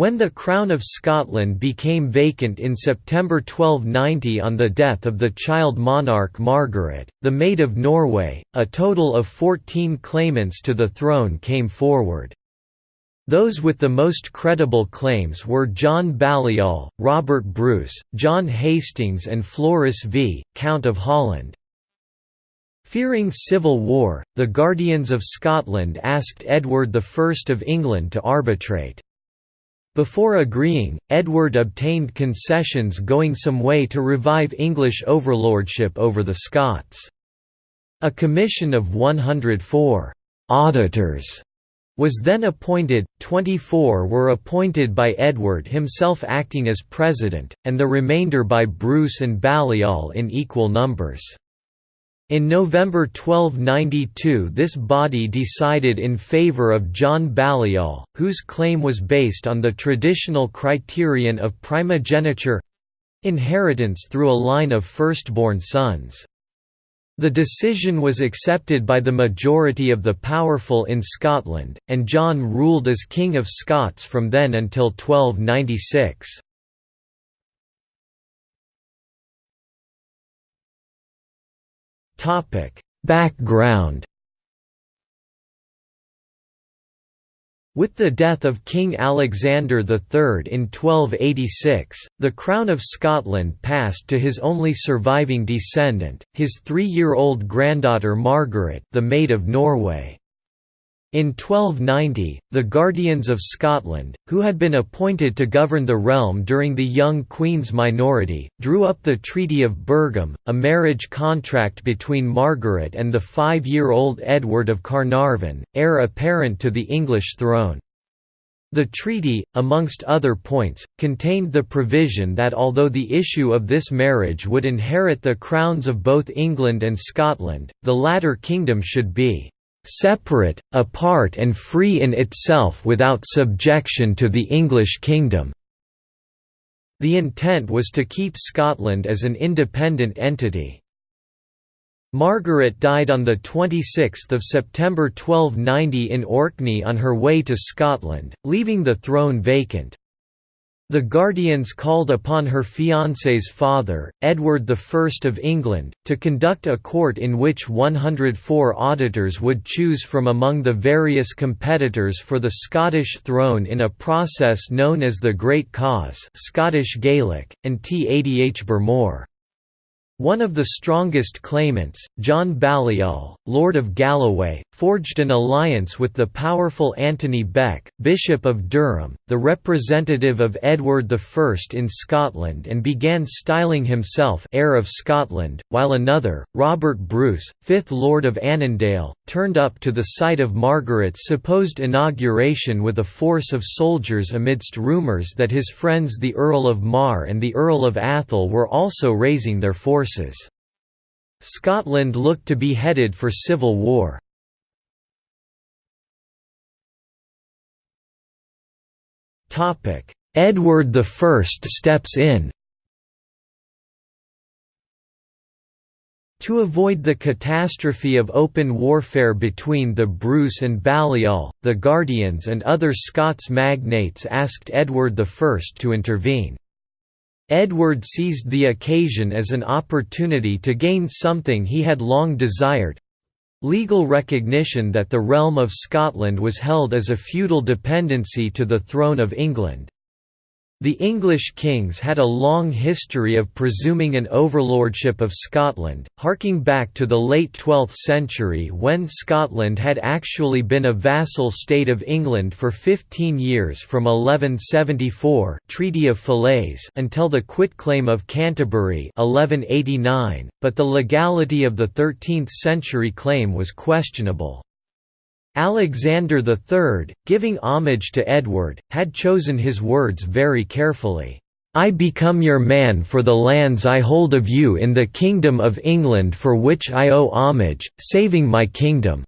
When the Crown of Scotland became vacant in September 1290 on the death of the child monarch Margaret, the Maid of Norway, a total of 14 claimants to the throne came forward. Those with the most credible claims were John Balliol, Robert Bruce, John Hastings and Floris V, Count of Holland. Fearing civil war, the Guardians of Scotland asked Edward I of England to arbitrate. Before agreeing, Edward obtained concessions going some way to revive English overlordship over the Scots. A commission of 104 «auditors» was then appointed, 24 were appointed by Edward himself acting as president, and the remainder by Bruce and Balliol in equal numbers. In November 1292 this body decided in favour of John Balliol, whose claim was based on the traditional criterion of primogeniture—inheritance through a line of firstborn sons. The decision was accepted by the majority of the powerful in Scotland, and John ruled as King of Scots from then until 1296. Background With the death of King Alexander III in 1286, the crown of Scotland passed to his only surviving descendant, his three-year-old granddaughter Margaret the Maid of Norway. In 1290, the Guardians of Scotland, who had been appointed to govern the realm during the young Queen's minority, drew up the Treaty of Birgham, a marriage contract between Margaret and the five-year-old Edward of Carnarvon, heir apparent to the English throne. The treaty, amongst other points, contained the provision that although the issue of this marriage would inherit the crowns of both England and Scotland, the latter kingdom should be separate, apart and free in itself without subjection to the English kingdom." The intent was to keep Scotland as an independent entity. Margaret died on 26 September 1290 in Orkney on her way to Scotland, leaving the throne vacant. The Guardians called upon her fiancé's father, Edward I of England, to conduct a court in which 104 auditors would choose from among the various competitors for the Scottish throne in a process known as the Great Cause Scottish Gaelic, An t-Adhbhar Mòr. One of the strongest claimants, John Balliol, Lord of Galloway, forged an alliance with the powerful Anthony Bek, Bishop of Durham, the representative of Edward I in Scotland and began styling himself heir of Scotland, while another, Robert Bruce, 5th Lord of Annandale, turned up to the site of Margaret's supposed inauguration with a force of soldiers amidst rumours that his friends the Earl of Mar and the Earl of Atholl were also raising their forces. Scotland looked to be headed for civil war. Edward I steps in To avoid the catastrophe of open warfare between the Bruce and Balliol, the Guardians and other Scots magnates asked Edward I to intervene. Edward seized the occasion as an opportunity to gain something he had long desired—legal recognition that the realm of Scotland was held as a feudal dependency to the throne of England. The English kings had a long history of presuming an overlordship of Scotland, harking back to the late 12th century when Scotland had actually been a vassal state of England for 15 years from 1174 Treaty of Falaise until the quitclaim of Canterbury 1189, but the legality of the 13th century claim was questionable. Alexander III, giving homage to Edward, had chosen his words very carefully. I become your man for the lands I hold of you in the kingdom of England for which I owe homage, saving my kingdom."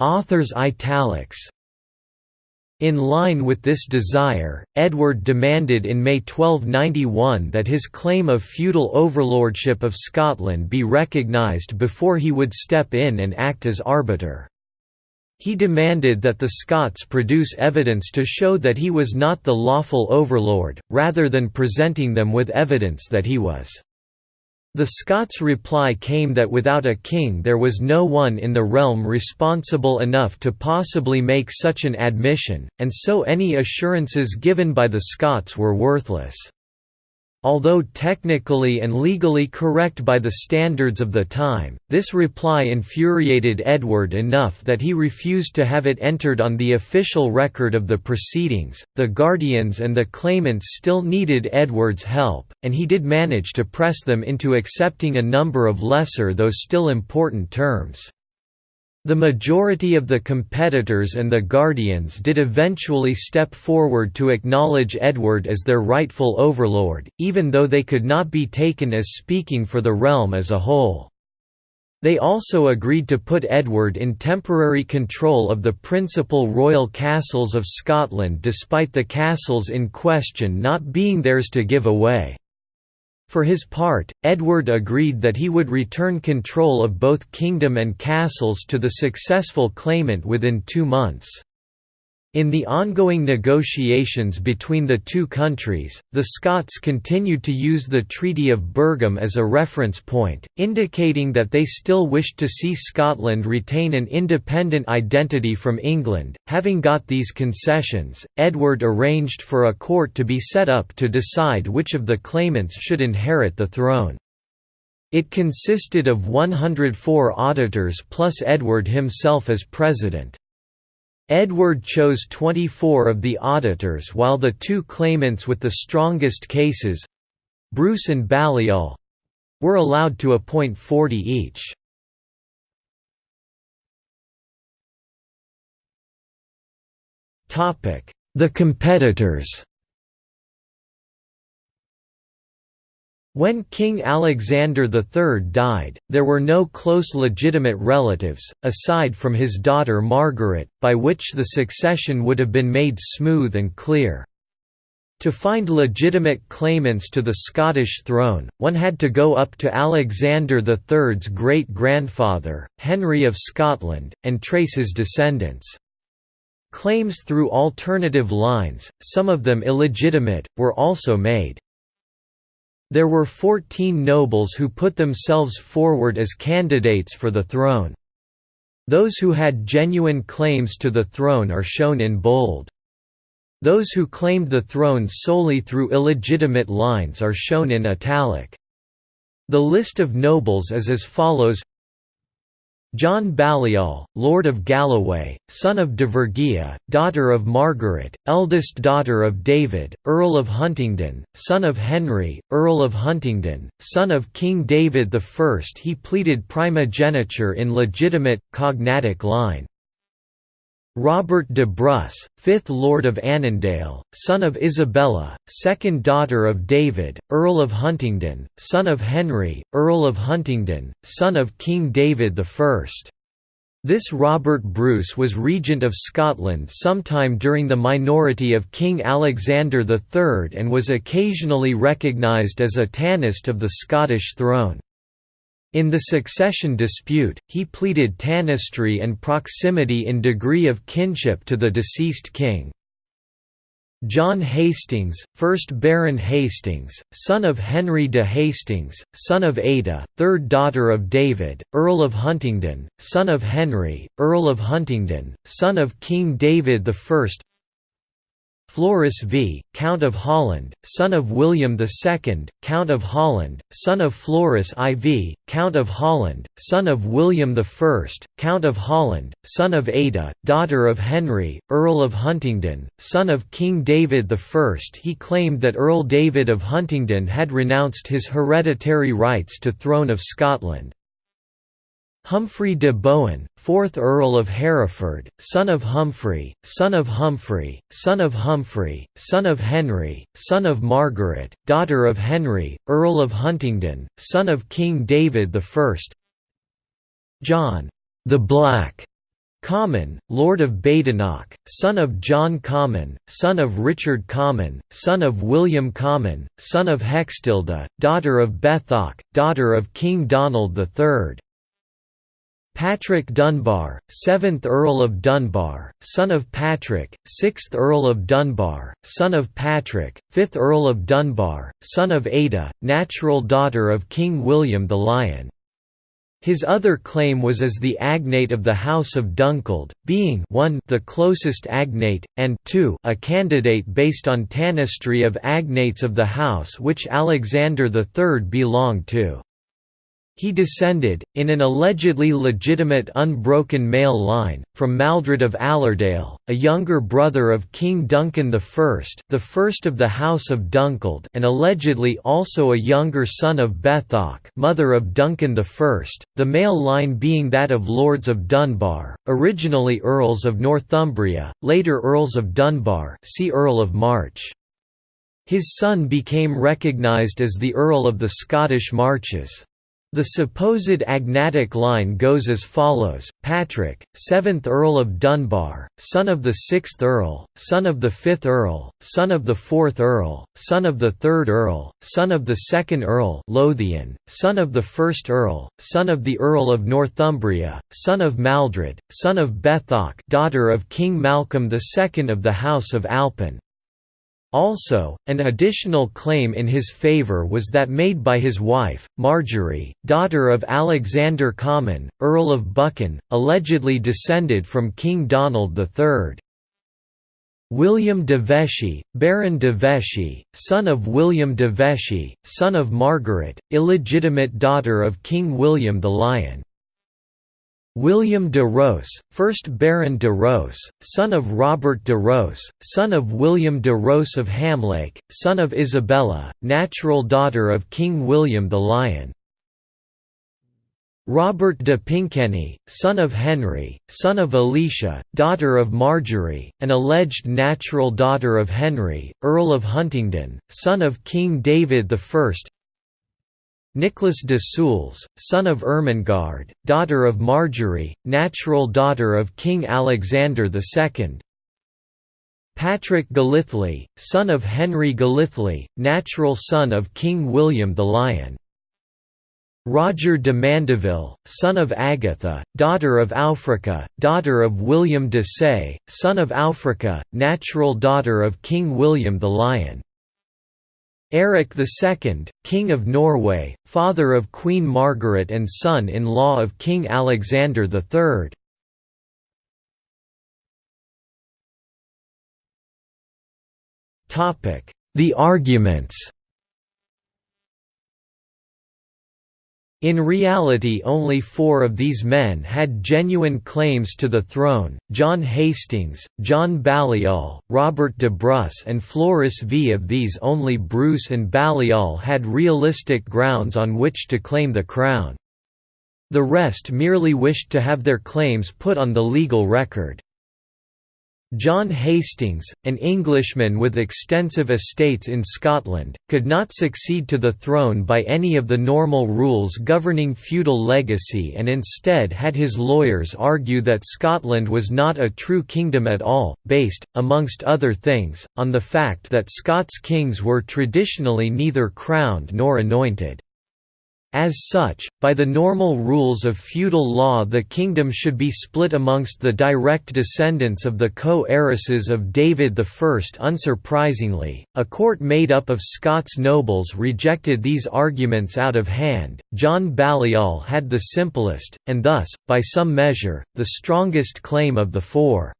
Authors italics in line with this desire, Edward demanded in May 1291 that his claim of feudal overlordship of Scotland be recognised before he would step in and act as arbiter. He demanded that the Scots produce evidence to show that he was not the lawful overlord, rather than presenting them with evidence that he was. The Scots' reply came that without a king there was no one in the realm responsible enough to possibly make such an admission, and so any assurances given by the Scots were worthless. Although technically and legally correct by the standards of the time, this reply infuriated Edward enough that he refused to have it entered on the official record of the proceedings. The Guardians and the claimants still needed Edward's help, and he did manage to press them into accepting a number of lesser though still important terms. The majority of the competitors and the Guardians did eventually step forward to acknowledge Edward as their rightful overlord, even though they could not be taken as speaking for the realm as a whole. They also agreed to put Edward in temporary control of the principal royal castles of Scotland despite the castles in question not being theirs to give away. For his part, Edward agreed that he would return control of both kingdom and castles to the successful claimant within two months. In the ongoing negotiations between the two countries, the Scots continued to use the Treaty of Birgham as a reference point, indicating that they still wished to see Scotland retain an independent identity from England. Having got these concessions, Edward arranged for a court to be set up to decide which of the claimants should inherit the throne. It consisted of 104 auditors plus Edward himself as president. Edward chose 24 of the auditors while the two claimants with the strongest cases—Bruce and Balliol—were allowed to appoint 40 each. The competitors When King Alexander III died, there were no close legitimate relatives, aside from his daughter Margaret, by which the succession would have been made smooth and clear. To find legitimate claimants to the Scottish throne, one had to go up to Alexander III's great-grandfather, Henry of Scotland, and trace his descendants. Claims through alternative lines, some of them illegitimate, were also made. There were 14 nobles who put themselves forward as candidates for the throne. Those who had genuine claims to the throne are shown in bold. Those who claimed the throne solely through illegitimate lines are shown in italic. The list of nobles is as follows John Balliol, Lord of Galloway, son of Dervorguilla, daughter of Margaret, eldest daughter of David, Earl of Huntingdon, son of Henry, Earl of Huntingdon, son of King David I. He pleaded primogeniture in legitimate, cognatic line. Robert de Bruce, 5th Lord of Annandale, son of Isabella, second daughter of David, Earl of Huntingdon, son of Henry, Earl of Huntingdon, son of King David I. This Robert Bruce was regent of Scotland sometime during the minority of King Alexander III and was occasionally recognised as a Tanist of the Scottish throne. In the succession dispute, he pleaded tanistry and proximity in degree of kinship to the deceased king. John Hastings, 1st Baron Hastings, son of Henry de Hastings, son of Ada, third daughter of David, Earl of Huntingdon, son of Henry, Earl of Huntingdon, son of King David I Floris v. Count of Holland, son of William II, Count of Holland, son of Floris IV, Count of Holland, son of William I, Count of Holland, son of Ada, daughter of Henry, Earl of Huntingdon, son of King David I. He claimed that Earl David of Huntingdon had renounced his hereditary rights to throne of Scotland. Humphrey de Bohun, 4th Earl of Hereford, son of Humphrey, son of Humphrey, son of Humphrey, son of Henry, son of Margaret, daughter of Henry, Earl of Huntingdon, son of King David I John the Black Comyn, Lord of Badenoch, son of John Comyn, son of Richard Comyn, son of William Comyn, son of Hextilda, daughter of Bethoc, daughter of King Donald III Patrick Dunbar, 7th Earl of Dunbar, son of Patrick, 6th Earl of Dunbar, son of Patrick, 5th Earl of Dunbar, son of Ada, natural daughter of King William the Lion. His other claim was as the agnate of the House of Dunkeld, being 1 the closest agnate, and 2 a candidate based on tanistry of agnates of the house which Alexander III belonged to. He descended, in an allegedly legitimate unbroken male line, from Maldred of Allerdale, a younger brother of King Duncan I the first of the House of Dunkeld and allegedly also a younger son of Bethoc mother of Duncan I, the male line being that of Lords of Dunbar, originally Earls of Northumbria, later Earls of Dunbar see Earl of March. His son became recognised as the Earl of the Scottish Marches. The supposed agnatic line goes as follows, Patrick, 7th Earl of Dunbar, son of the 6th Earl, son of the 5th Earl, son of the 4th Earl, son of the 3rd Earl, son of the 2nd Earl Lothian, son of the 1st Earl, son of the Earl of Northumbria, son of Maldred, son of Bethoc daughter of King Malcolm II of the House of Alpin, also, an additional claim in his favour was that made by his wife, Marjorie, daughter of Alexander Comyn, Earl of Buchan, allegedly descended from King Donald III. William de Vesci, Baron de Vesci, son of William de Vesci, son of Margaret, illegitimate daughter of King William the Lion. William de Ros, 1st Baron de Ros, son of Robert de Ros, son of William de Ros of Hamlake, son of Isabella, natural daughter of King William the Lion. Robert de Pinkeny, son of Henry, son of Alicia, daughter of Marjorie, an alleged natural daughter of Henry, Earl of Huntingdon, son of King David I Nicholas de Soules, son of Ermengarde, daughter of Marjorie, natural daughter of King Alexander II. Patrick Galithely, son of Henry Galithely, natural son of King William the Lion. Roger de Mandeville, son of Agatha, daughter of Aufrica, daughter of William de Say, son of Aufrica, natural daughter of King William the Lion. Eric II, King of Norway, father of Queen Margaret and son-in-law of King Alexander III. The arguments In reality only four of these men had genuine claims to the throne, John Hastings, John Balliol, Robert de Bruce and Floris V. Of these only Bruce and Balliol had realistic grounds on which to claim the crown. The rest merely wished to have their claims put on the legal record. John Hastings, an Englishman with extensive estates in Scotland, could not succeed to the throne by any of the normal rules governing feudal legacy and instead had his lawyers argue that Scotland was not a true kingdom at all, based, amongst other things, on the fact that Scots kings were traditionally neither crowned nor anointed. As such, by the normal rules of feudal law the kingdom should be split amongst the direct descendants of the co-heiresses of David I. Unsurprisingly, a court made up of Scots nobles rejected these arguments out of hand. John Balliol had the simplest, and thus, by some measure, the strongest claim of the four.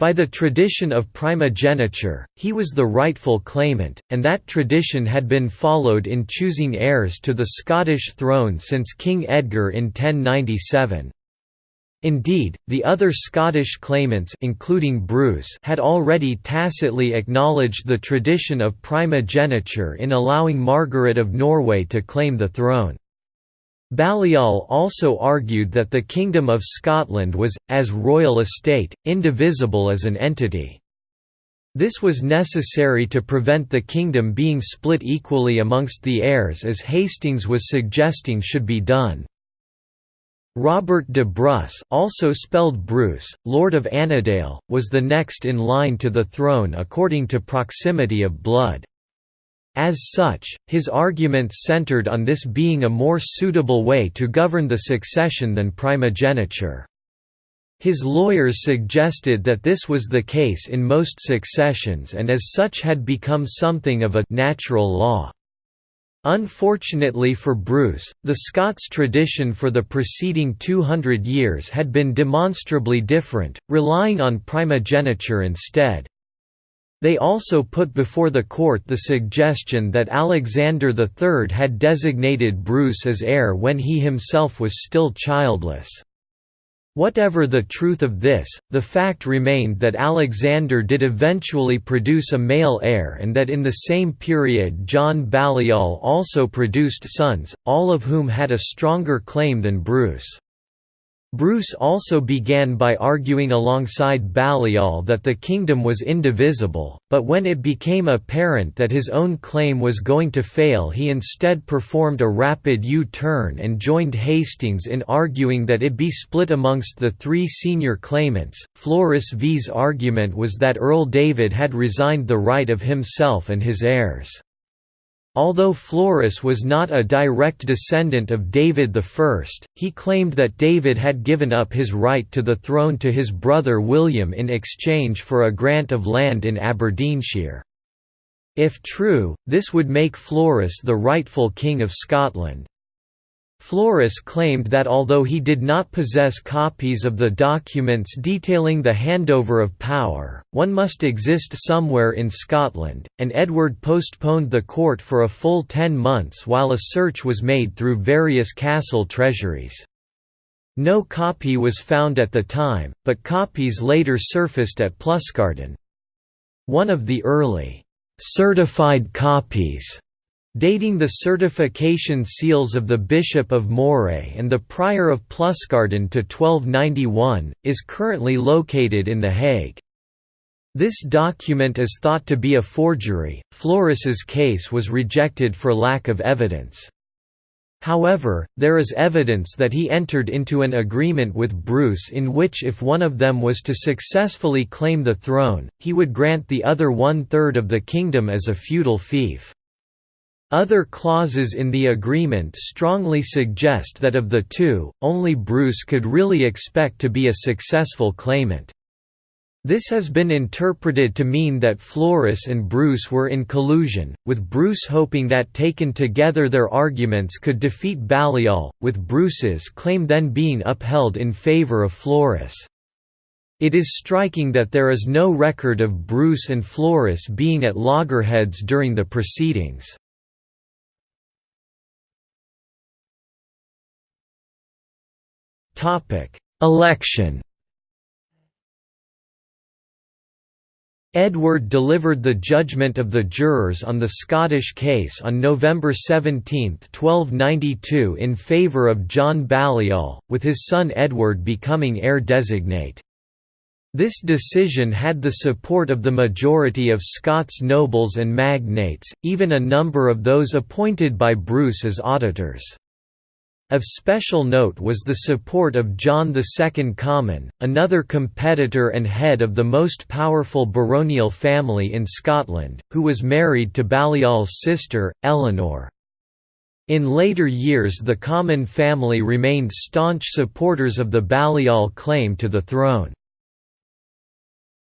By the tradition of primogeniture, he was the rightful claimant, and that tradition had been followed in choosing heirs to the Scottish throne since King Edgar in 1097. Indeed, the other Scottish claimants including Bruce had already tacitly acknowledged the tradition of primogeniture in allowing Margaret of Norway to claim the throne. Balliol also argued that the Kingdom of Scotland was, as royal estate, indivisible as an entity. This was necessary to prevent the kingdom being split equally amongst the heirs as Hastings was suggesting should be done. Robert de Bruce also spelled Brus, Lord of Annandale, was the next in line to the throne according to proximity of blood. As such, his arguments centered on this being a more suitable way to govern the succession than primogeniture. His lawyers suggested that this was the case in most successions and as such had become something of a natural law. Unfortunately for Bruce, the Scots tradition for the preceding 200 years had been demonstrably different, relying on primogeniture instead. They also put before the court the suggestion that Alexander III had designated Bruce as heir when he himself was still childless. Whatever the truth of this, the fact remained that Alexander did eventually produce a male heir and that in the same period John Balliol also produced sons, all of whom had a stronger claim than Bruce. Bruce also began by arguing alongside Balliol that the kingdom was indivisible, but when it became apparent that his own claim was going to fail he instead performed a rapid U-turn and joined Hastings in arguing that it be split amongst the three senior claimants. Floris V's argument was that Earl David had resigned the right of himself and his heirs. Although Floris was not a direct descendant of David I, he claimed that David had given up his right to the throne to his brother William in exchange for a grant of land in Aberdeenshire. If true, this would make Floris the rightful King of Scotland. Floris claimed that although he did not possess copies of the documents detailing the handover of power, one must exist somewhere in Scotland, and Edward postponed the court for a full ten months while a search was made through various castle treasuries. No copy was found at the time, but copies later surfaced at Pluscarden. One of the early certified copies dating the certification seals of the Bishop of Moray and the Prior of Pluscarden to 1291, is currently located in The Hague. This document is thought to be a forgery. Floris's case was rejected for lack of evidence. However, there is evidence that he entered into an agreement with Bruce in which if one of them was to successfully claim the throne, he would grant the other one-third of the kingdom as a feudal fief. Other clauses in the agreement strongly suggest that of the two, only Bruce could really expect to be a successful claimant. This has been interpreted to mean that Floris and Bruce were in collusion, with Bruce hoping that taken together their arguments could defeat Balliol, with Bruce's claim then being upheld in favour of Floris. It is striking that there is no record of Bruce and Floris being at loggerheads during the proceedings. Election Edward delivered the judgment of the jurors on the Scottish case on November 17, 1292 in favour of John Balliol, with his son Edward becoming heir designate. This decision had the support of the majority of Scots nobles and magnates, even a number of those appointed by Bruce as auditors. Of special note was the support of John II Comyn, another competitor and head of the most powerful baronial family in Scotland, who was married to Balliol's sister, Eleanor. In later years the Comyn family remained staunch supporters of the Balliol claim to the throne.